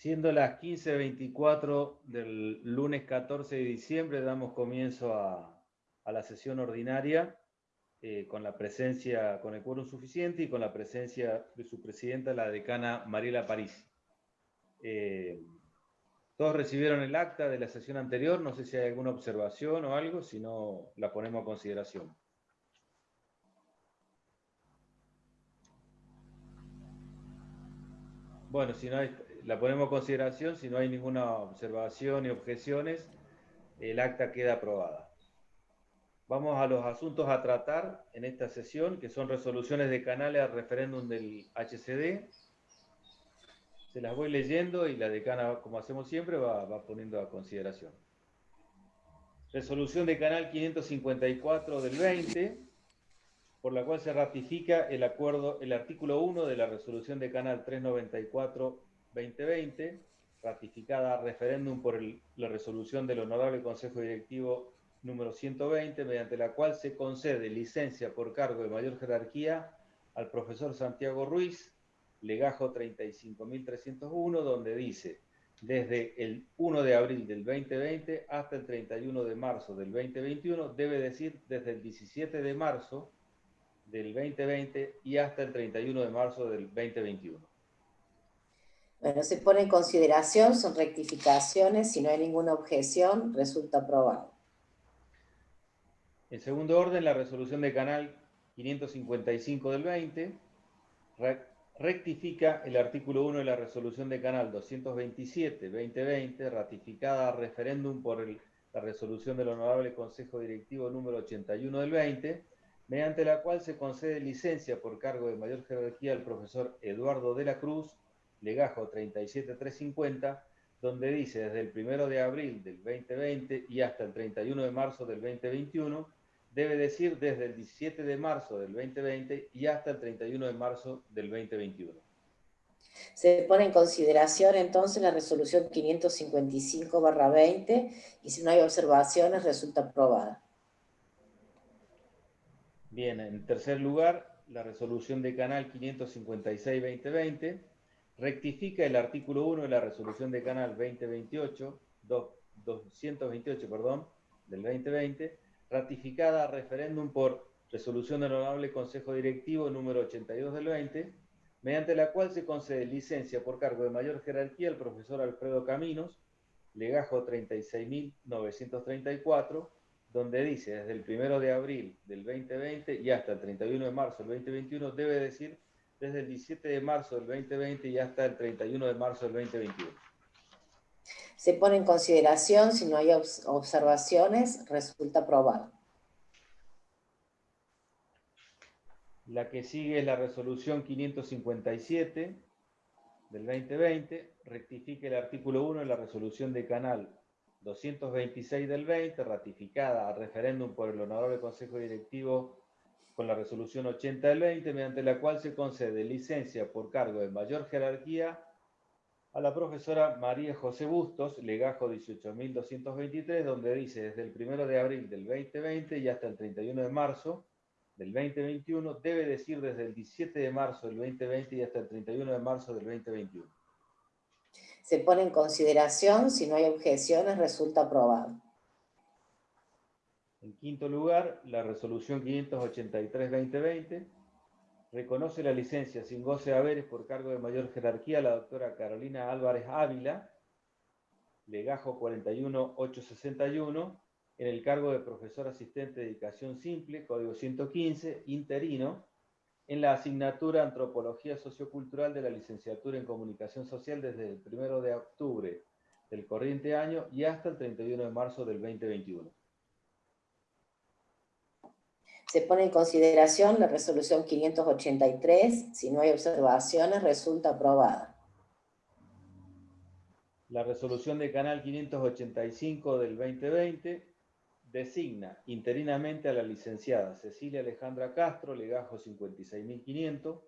Siendo las 15.24 del lunes 14 de diciembre, damos comienzo a, la sesión ordinaria eh, con la presencia, con el quórum suficiente y con la presencia de su presidenta, la decana Mariela París. Eh, todos recibieron el acta de la sesión anterior, no sé si hay alguna observación o algo, si no la ponemos a consideración. Bueno, si no hay, la ponemos a consideración, si no hay ninguna observación ni objeciones, el acta queda aprobada. Vamos a los asuntos a tratar en esta sesión, que son resoluciones de canales al referéndum del HCD. Se las voy leyendo y la decana, como hacemos siempre, va, va poniendo a consideración. Resolución de canal 554 del 20, por la cual se ratifica el acuerdo, el artículo 1 de la resolución de canal 394 2020, ratificada a referéndum por la resolución del Honorable Consejo Directivo número 120, mediante la cual se concede licencia por cargo de mayor jerarquía al profesor Santiago Ruiz, legajo 35.301, donde dice, desde el 1 de abril del 2020 hasta el 31 de marzo del 2021, debe decir desde el 17 de marzo del 2020 y hasta el 31 de marzo del 2021. Bueno, se pone en consideración, son rectificaciones, si no hay ninguna objeción, resulta aprobado. En segundo orden, la resolución de canal 555 del 20 rectifica el artículo 1 de la resolución de canal 227-2020, ratificada a referéndum por la resolución del Honorable Consejo Directivo número 81 del 20, mediante la cual se concede licencia por cargo de mayor jerarquía al profesor Eduardo de la Cruz, legajo 37350, donde dice desde el 1 de abril del 2020 y hasta el 31 de marzo del 2021, debe decir desde el 17 de marzo del 2020 y hasta el 31 de marzo del 2021. Se pone en consideración entonces la resolución 555-20 y si no hay observaciones resulta aprobada. Bien, en tercer lugar, la resolución de canal 556-2020 rectifica el artículo 1 de la resolución de canal 2028, 228, perdón, del 2020, ratificada a referéndum por resolución del Honorable Consejo Directivo número 82 del 20, mediante la cual se concede licencia por cargo de mayor jerarquía al profesor Alfredo Caminos, legajo 36.934, donde dice desde el 1 de abril del 2020 y hasta el 31 de marzo del 2021 debe decir desde el 17 de marzo del 2020 y hasta el 31 de marzo del 2021. Se pone en consideración, si no hay observaciones, resulta aprobado. La que sigue es la resolución 557 del 2020, rectifica el artículo 1 de la resolución de canal 226 del 20, ratificada a referéndum por el Honorable Consejo Directivo con la resolución 80 del 20, mediante la cual se concede licencia por cargo de mayor jerarquía a la profesora María José Bustos, legajo 18.223, donde dice desde el 1 de abril del 2020 y hasta el 31 de marzo del 2021, debe decir desde el 17 de marzo del 2020 y hasta el 31 de marzo del 2021. Se pone en consideración, si no hay objeciones, resulta aprobado. En quinto lugar, la resolución 583-2020 reconoce la licencia sin goce de haberes por cargo de mayor jerarquía a la doctora Carolina Álvarez Ávila, legajo 41861, en el cargo de profesor asistente de educación simple, código 115, interino, en la asignatura Antropología Sociocultural de la licenciatura en Comunicación Social desde el 1 de octubre del corriente año y hasta el 31 de marzo del 2021. Se pone en consideración la resolución 583. Si no hay observaciones, resulta aprobada. La resolución de Canal 585 del 2020 designa interinamente a la licenciada Cecilia Alejandra Castro, legajo 56.500,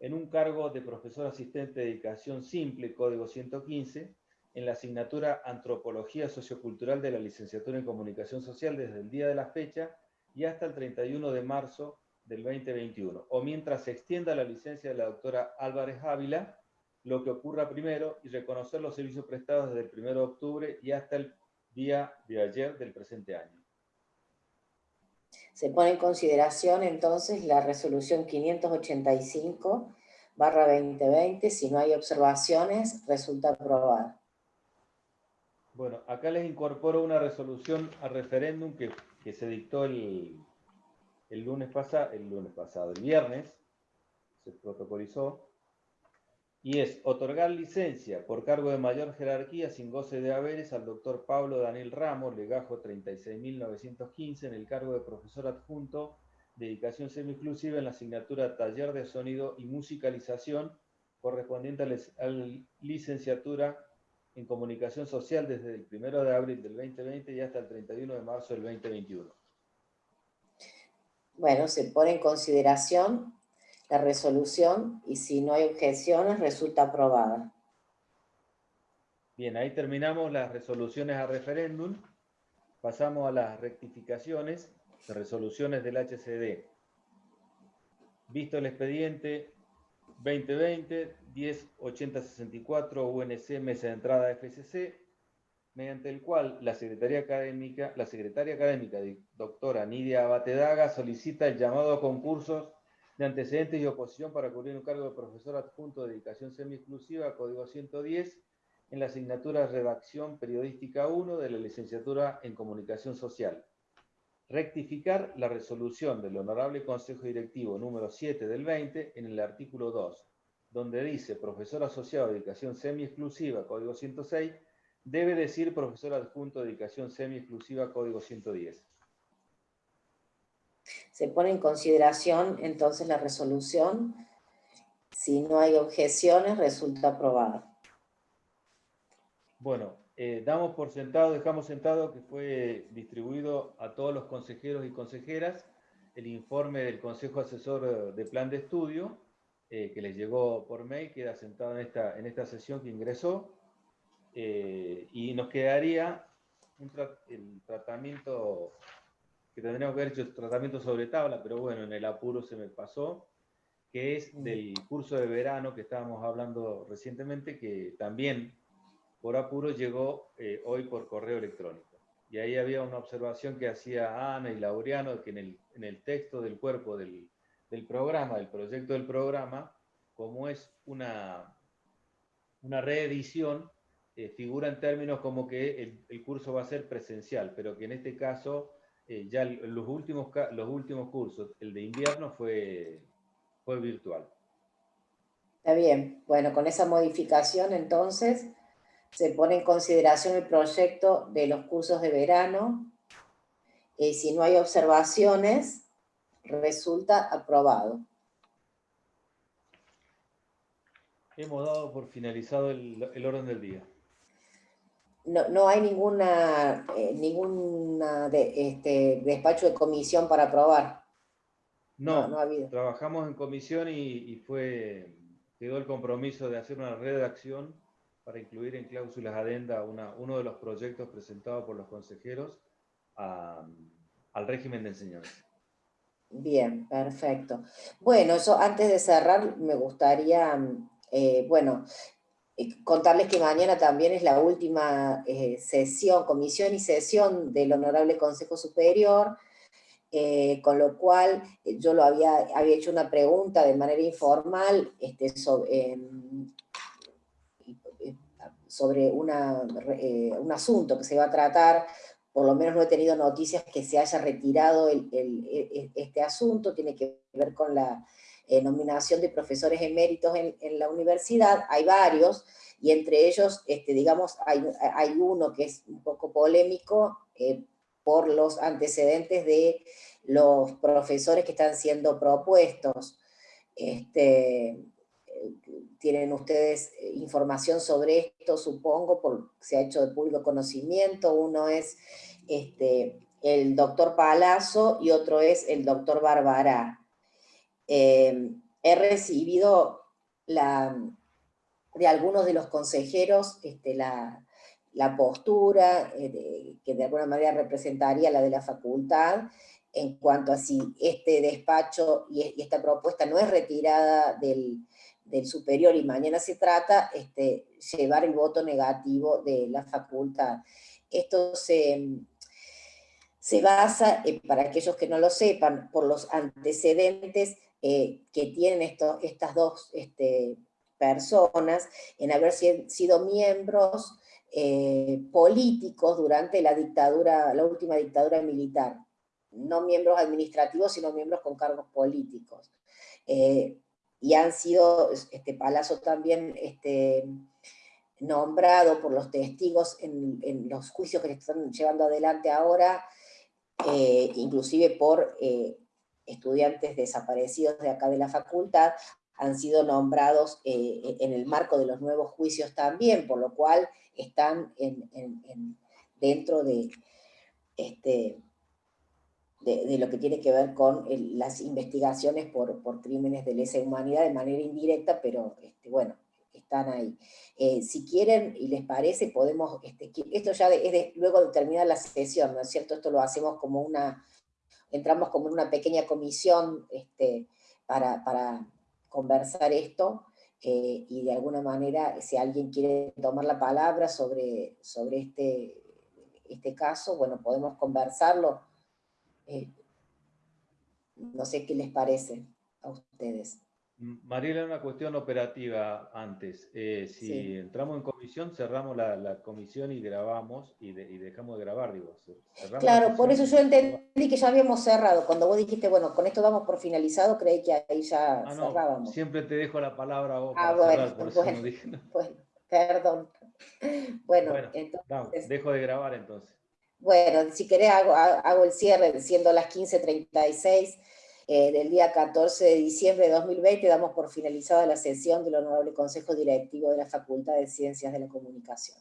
en un cargo de profesor asistente de dedicación simple, código 115, en la asignatura Antropología Sociocultural de la licenciatura en Comunicación Social desde el día de la fecha y hasta el 31 de marzo del 2021, o mientras se extienda la licencia de la doctora Álvarez Ávila, lo que ocurra primero y reconocer los servicios prestados desde el 1 de octubre y hasta el día de ayer del presente año. Se pone en consideración entonces la resolución 585 barra 2020, si no hay observaciones, resulta aprobada. Bueno, acá les incorporo una resolución a referéndum que, que se dictó el, el, lunes pasado, el lunes pasado, el viernes, se protocolizó, y es otorgar licencia por cargo de mayor jerarquía sin goce de haberes al doctor Pablo Daniel Ramos, legajo 36.915, en el cargo de profesor adjunto de dedicación semi-exclusiva en la asignatura Taller de Sonido y Musicalización, correspondiente a la licenciatura en Comunicación Social desde el 1 de abril del 2020 y hasta el 31 de marzo del 2021. Bueno, se pone en consideración la resolución y si no hay objeciones resulta aprobada. Bien, ahí terminamos las resoluciones a referéndum. Pasamos a las rectificaciones de resoluciones del HCD. Visto el expediente 2020 108064 UNC Mesa de Entrada FCC, mediante el cual la Secretaría Académica, la Secretaria Académica doctora Nidia Batedaga solicita el llamado a concursos de antecedentes y oposición para cubrir un cargo de profesor adjunto de dedicación semi-exclusiva, código 110, en la asignatura Redacción Periodística 1 de la licenciatura en Comunicación Social. Rectificar la resolución del Honorable Consejo Directivo número 7 del 20 en el artículo 2, donde dice profesor asociado de dedicación semi-exclusiva, código 106, debe decir profesor adjunto de dedicación semi-exclusiva, código 110. Se pone en consideración entonces la resolución. Si no hay objeciones, resulta aprobada. Bueno, eh, damos por sentado, dejamos sentado que fue distribuido a todos los consejeros y consejeras el informe del Consejo Asesor de Plan de Estudio, eh, que les llegó por mail, queda sentado en esta, en esta sesión que ingresó, eh, y nos quedaría el tratamiento que tendríamos que haber hecho tratamiento sobre tabla, pero bueno, en el apuro se me pasó, que es del curso de verano que estábamos hablando recientemente, que también por apuro llegó eh, hoy por correo electrónico. Y ahí había una observación que hacía Ana y Laureano, que en el, en el texto del cuerpo del, del, programa, del proyecto del programa, como es una, una reedición, eh, figura en términos como que el, curso va a ser presencial, pero que en este caso eh, ya los últimos, los últimos cursos, el de invierno fue, fue virtual. Está bien. Bueno, con esa modificación entonces se pone en consideración el proyecto de los cursos de verano. y eh, si no hay observaciones, resulta aprobado. Hemos dado por finalizado el orden del día no, no hay ninguna, eh, ninguna de, este, despacho de comisión para aprobar. No, no, ha habido. trabajamos en comisión y, fue, quedó el compromiso de hacer una redacción para incluir en cláusulas adenda uno de los proyectos presentados por los consejeros al régimen de enseñanza. Bien, perfecto. Bueno, eso antes de cerrar me gustaría, eh, bueno, contarles que mañana también es la última eh, sesión, comisión y sesión del Honorable Consejo Superior, eh, con lo cual eh, yo lo había, había hecho una pregunta de manera informal este, sobre, em, sobre una, un asunto que se va a tratar, por lo menos no he tenido noticias que se haya retirado este asunto, tiene que ver con la eh, nominación de profesores eméritos en, en, la universidad, hay varios, y entre ellos, este, digamos, hay, hay uno que es un poco polémico eh, por los antecedentes de los profesores que están siendo propuestos. Este, tienen ustedes información sobre esto, supongo, porque se ha hecho de público conocimiento. Uno es este, el doctor Palazzo y otro es el doctor Barbará. Eh, he recibido la, de algunos de los consejeros este, la, postura eh, que de alguna manera representaría la de la facultad en cuanto a si este despacho y, esta propuesta no es retirada del, del superior y mañana se trata, este, llevar el voto negativo de la facultad. Esto se, se basa, eh, para aquellos que no lo sepan, por los antecedentes eh, que tienen estas dos este, personas en haber sido miembros eh, políticos durante la dictadura, la última dictadura militar. No miembros administrativos, sino miembros con cargos políticos. Y han sido, este Palazzo también este, nombrado por los testigos en, en, los juicios que están llevando adelante ahora, eh, inclusive por eh, estudiantes desaparecidos de acá de la facultad, han sido nombrados eh, en el marco de los nuevos juicios también, por lo cual están dentro de, este, de, lo que tiene que ver con las investigaciones por, por, crímenes de lesa humanidad de manera indirecta, pero este, bueno, están ahí. Eh, si quieren y les parece, podemos, este, esto ya es luego de terminar la sesión, ¿no es cierto? Esto lo hacemos como una, entramos como en una pequeña comisión este, para, para conversar esto, eh, y de alguna manera, si alguien quiere tomar la palabra sobre, sobre este, este caso, bueno, podemos conversarlo. Eh, no sé qué les parece a ustedes. Mariela, una cuestión operativa antes. Eh, si entramos en comisión, cerramos la, comisión y grabamos, y, dejamos de grabar, digo. Claro, por eso yo entendí que ya habíamos cerrado. Cuando vos dijiste, bueno, con esto damos por finalizado, creí que ahí ya ah, cerrábamos. siempre te dejo la palabra a vos ah, bueno, bueno, perdón. Bueno, entonces... dejo de grabar entonces. Bueno, si querés hago, el cierre, siendo las 15.36, eh, del día 14 de diciembre de 2020 damos por finalizada la sesión del Honorable Consejo Directivo de la Facultad de Ciencias de la Comunicación.